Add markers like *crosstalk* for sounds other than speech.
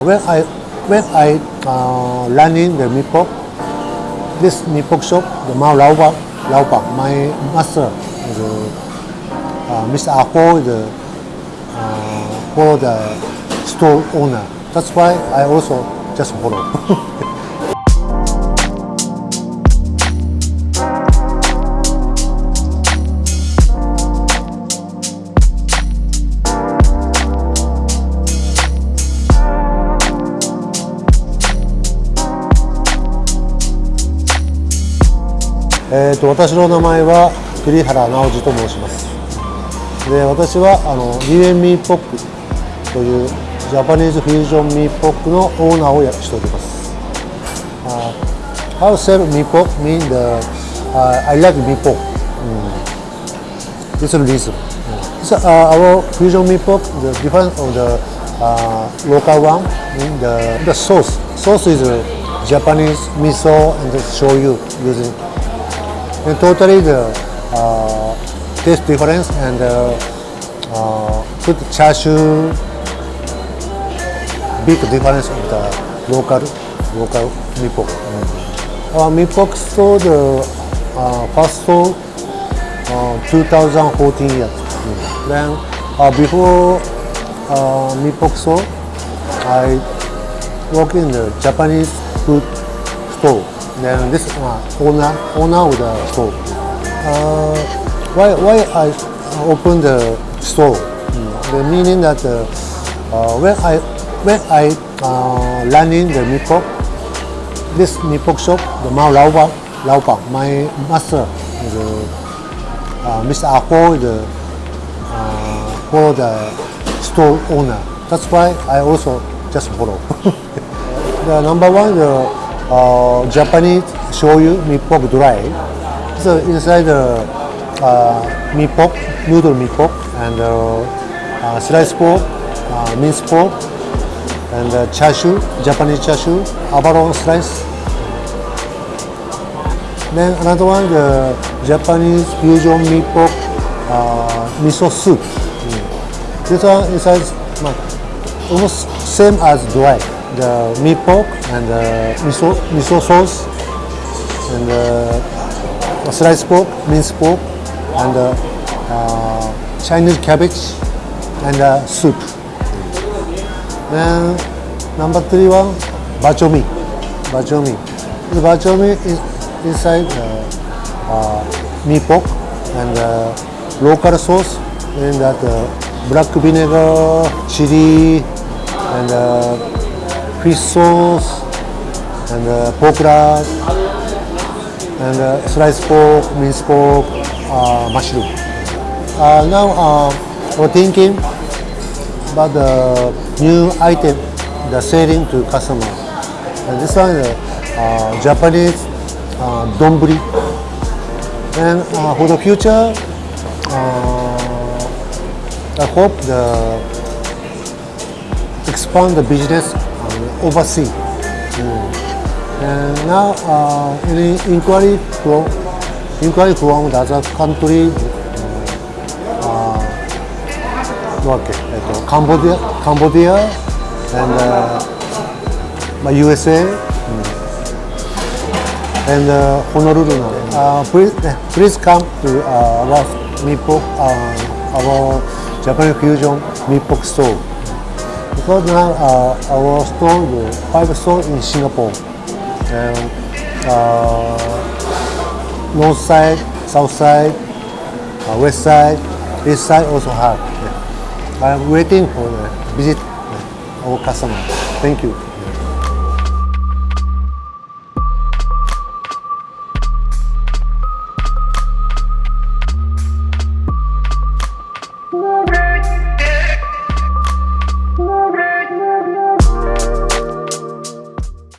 When I when I uh, learning the mee this mee shop, the Mao Lao Bang, Lao Bang, my master, the uh, Mr. Ako, the uh, the store owner. That's why I also just follow. *laughs* えーと、私の名前は栗原直司と申しますで私はあのリエンミーポックというジャパニーズフュージョンミーポックのオーナーをやしております、uh, How sell mee pok mean the uh, I like mee pok mm. This is reason so, uh, Our fusion mee pok the difference of the uh, local one mean the, the sauce sauce is uh, Japanese miso and the shoyu using and totally the uh, taste difference and uh, uh, put chashu big difference of the local local mee pok. Uh, mee pok sold the uh, first sold uh, 2014 years. Then uh, before uh, mee I work in the Japanese food store. Then this uh, owner owner of the store. Uh, why why I open the store? The meaning that uh, when I when I uh, learning the mee pok, this mee pok shop, the Mao Lao Bang, Lao my master, the uh, Mr. Ako, the uh, for the store owner. That's why I also just follow. *laughs* the number one, the uh, Japanese shoyu mee pok dry. So inside the uh, pok, noodle mee pok, and uh, uh, sliced pork, uh, minced pork, and uh, chashu, Japanese chashu, abalone slice. Then another one, the Japanese fusion mee pok uh, miso soup. Mm. This one inside uh, almost same as dry. The meat pork and the miso, miso sauce and uh, sliced pork, minced pork, and uh, uh, Chinese cabbage and uh, soup. Then number three one, bak chor mee. Bachomi. The bak chor mee is inside uh, uh, mee pork and uh, local sauce and that uh, black vinegar, chili, and uh, fish sauce, and uh, pork lard, and uh, sliced pork, minced pork, uh, mushroom. Uh, now uh, we're thinking about the new item, the selling to customer. And this one is uh, Japanese uh, donburi. And uh, for the future, uh, I hope the expand the business oversee. And hmm. eh, now uh, any inquiry from inquiry from the other country okay, uh, Cambodia, Cambodia, and uh, USA, hmm. and uh, Honolulu. Uh, please, eh, please come to uh, our Meepok, uh, our Japanese fusion Meepok store because now uh, our store the five store in Singapore and uh, north side, south side, uh, west side, east side also have. I'm waiting for the visit of our customer. Thank you.